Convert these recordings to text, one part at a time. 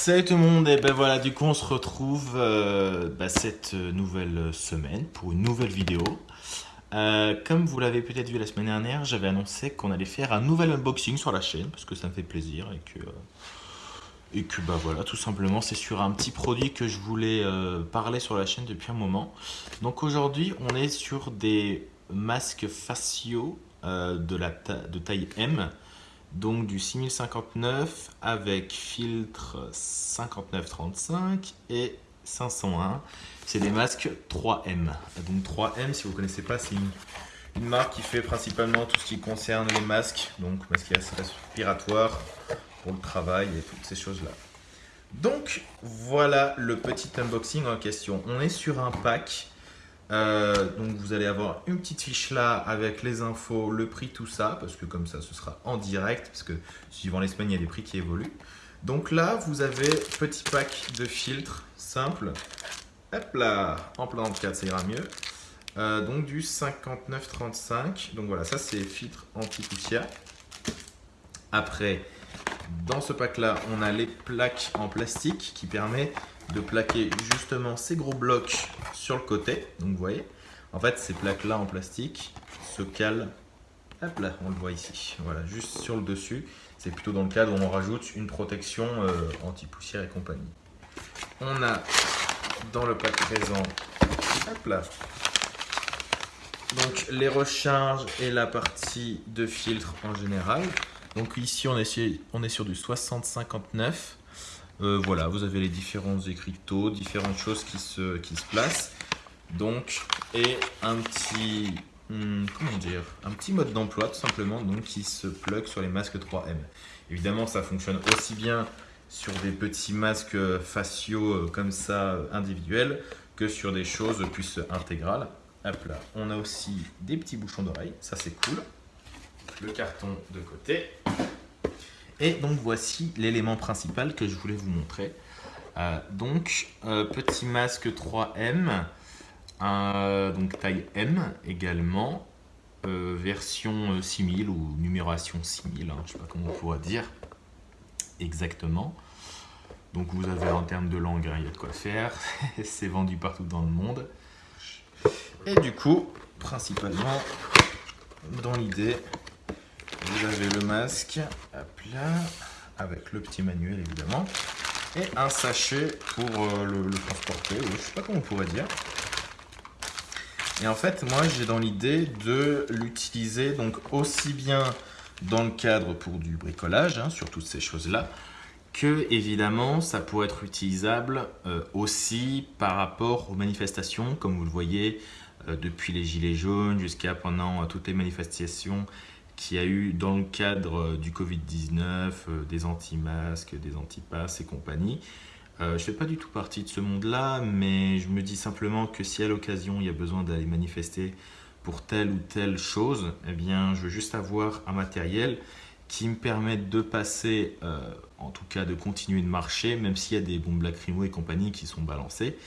Salut tout le monde, et ben voilà, du coup on se retrouve euh, bah, cette nouvelle semaine pour une nouvelle vidéo. Euh, comme vous l'avez peut-être vu la semaine dernière, j'avais annoncé qu'on allait faire un nouvel unboxing sur la chaîne parce que ça me fait plaisir et que, euh, et que bah voilà, tout simplement c'est sur un petit produit que je voulais parler sur la chaîne depuis un moment. Donc aujourd'hui on est sur des masques faciaux de, taille M donc du 6059 avec filtre 5935 et 501. C'est des masques 3M. Donc 3M, si vous ne connaissez pas, c'est une, marque qui fait principalement tout ce qui concerne les masques, donc masques respiratoires pour le travail et toutes ces choses-là. Donc voilà le petit unboxing en question. On est sur un pack euh, donc vous allez avoir une petite fiche là avec les infos, le prix, tout ça, parce que comme ça ce sera en direct, parce que suivant l'Espagne il y a des prix qui évoluent. Donc là vous avez petit pack de filtres simple, hop là, en plein dans le cadre ça ira mieux. Euh, donc du 59,35, donc voilà ça c'est filtre anti-poussière. Après dans ce pack là on a les plaques en plastique qui permet de plaquer justement ces gros blocs sur le côté. Donc vous voyez, en fait ces plaques là en plastique se calent, hop là, on le voit ici, voilà, juste sur le dessus. C'est plutôt dans le cadre où on rajoute une protection euh, anti-poussière et compagnie. On a dans le pack présent, hop là, donc les recharges et la partie de filtre en général. Donc ici on est sur, on est sur du 6059 euh, voilà, vous avez les différents écriteaux, différentes choses qui se, qui se placent. Donc, et un petit, hmm, comment dire, un petit mode d'emploi tout simplement, donc qui se plug sur les masques 3M. Évidemment, ça fonctionne aussi bien sur des petits masques faciaux euh, comme ça individuels que sur des choses plus intégrales. Hop là, on a aussi des petits bouchons d'oreille, ça c'est cool. Le carton de côté. Et donc voici l'élément principal que je voulais vous montrer. Euh, donc euh, petit masque 3M, donc taille M également, euh, version 6000 ou numération 6000, hein, je ne sais pas comment on pourrait dire exactement. Donc vous avez en termes de langue, hein, il y a de quoi faire, c'est vendu partout dans le monde. Et du coup, principalement, dans l'idée, vous avez le masque, hop avec le petit manuel évidemment, et un sachet pour euh, le, transporter, ou je sais pas comment on pourrait dire. Et en fait, moi j'ai dans l'idée de l'utiliser donc aussi bien dans le cadre pour du bricolage, hein, sur toutes ces choses-là, que évidemment ça pourrait être utilisable euh, aussi par rapport aux manifestations, comme vous le voyez, euh, depuis les gilets jaunes jusqu'à pendant toutes les manifestations qui a eu dans le cadre euh, du Covid-19, euh, des anti-masques, des anti-passes et compagnie. Euh, je ne fais pas du tout partie de ce monde-là, mais je me dis simplement que si à l'occasion il y a besoin d'aller manifester pour telle ou telle chose, eh bien je veux juste avoir un matériel qui me permette de passer, en tout cas de continuer de marcher, même s'il y a des bombes lacrymo et compagnie qui sont balancées,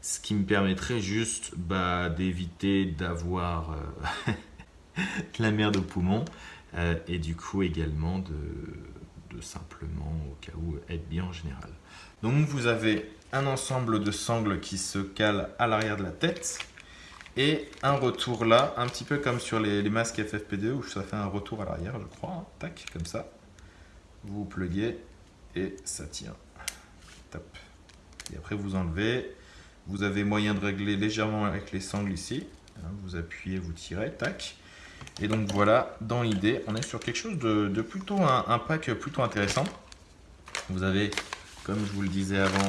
ce qui me permettrait juste bah, d'éviter d'avoir la merde au poumon euh, et du coup également de, simplement au cas où être bien en général. Donc vous avez un ensemble de sangles qui se calent à l'arrière de la tête et un retour là, un petit peu comme sur les, masques FFP2 où ça fait un retour à l'arrière je crois, hein. tac, comme ça. Vous pluguez et ça tient. Et après vous enlevez. Vous avez moyen de régler légèrement avec les sangles ici. Hein. vous appuyez, vous tirez, tac. Et donc voilà, dans l'idée, on est sur quelque chose de, plutôt un, pack plutôt intéressant. Vous avez, comme je vous le disais avant,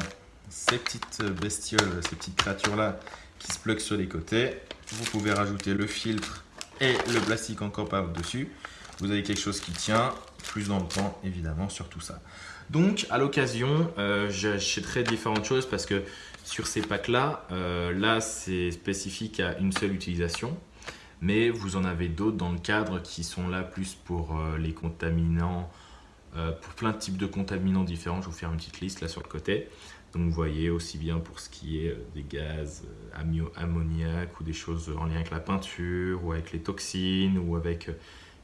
ces petites bestioles, ces petites créatures-là qui se pluguent sur les côtés. Vous pouvez rajouter le filtre et le plastique encore par-dessus. Vous avez quelque chose qui tient plus dans le temps, évidemment, sur tout ça. Donc, à l'occasion, euh, j'achèterai différentes choses parce que sur ces packs-là, euh, là, c'est spécifique à une seule utilisation mais vous en avez d'autres dans le cadre qui sont là plus pour euh, les contaminants, euh, pour plein de types de contaminants différents. Je vais vous faire une petite liste là sur le côté. Donc vous voyez aussi bien pour ce qui est euh, des gaz ammoniaque ou des choses en lien avec la peinture ou avec les toxines ou avec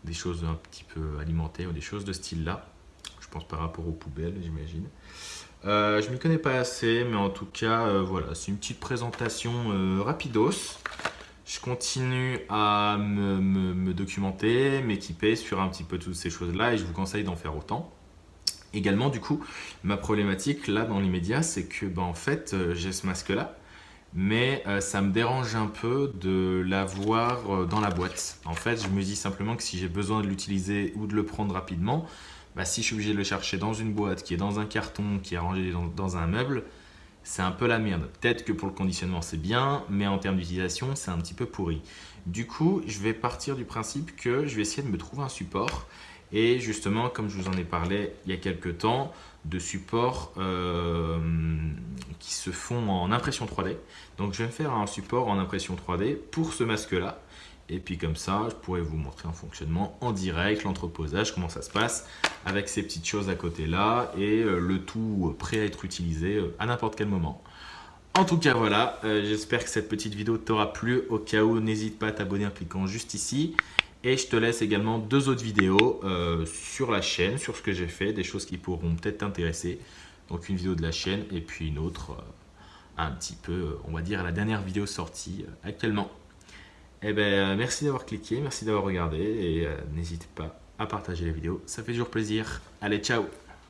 des choses un petit peu alimentées ou des choses de style là. Je pense par rapport aux poubelles j'imagine. Je m'y connais pas assez, mais en tout cas, voilà, c'est une petite présentation euh, rapidos. Je continue à me, documenter, m'équiper sur un petit peu toutes ces choses-là et je vous conseille d'en faire autant. Également, du coup, ma problématique là dans l'immédiat, c'est que ben, en fait, j'ai ce masque-là, mais ça me dérange un peu de l'avoir dans la boîte. En fait, je me dis simplement que si j'ai besoin de l'utiliser ou de le prendre rapidement, bah, si je suis obligé de le chercher dans une boîte qui est dans un carton, qui est rangé dans, un meuble, c'est un peu la merde. Peut-être que pour le conditionnement c'est bien, mais en termes d'utilisation c'est un petit peu pourri. Du coup, je vais partir du principe que je vais essayer de me trouver un support. Et justement, comme je vous en ai parlé il y a quelques temps, de supports euh, qui se font en impression 3D. Donc je vais me faire un support en impression 3D pour ce masque-là. Et puis comme ça, je pourrais vous montrer en fonctionnement en direct, l'entreposage, comment ça se passe, avec ces petites choses à côté là, et euh, le tout prêt à être utilisé euh, à n'importe quel moment. En tout cas, voilà, euh, j'espère que cette petite vidéo t'aura plu. Au cas où, n'hésite pas à t'abonner en cliquant juste ici. Et je te laisse également deux autres vidéos sur la chaîne, sur ce que j'ai fait, des choses qui pourront peut-être t'intéresser. Donc une vidéo de la chaîne et puis une autre un petit peu, on va dire, la dernière vidéo sortie actuellement. Eh ben, euh, merci d'avoir cliqué, merci d'avoir regardé et euh, n'hésitez pas à partager la vidéo, ça fait toujours plaisir. Allez, ciao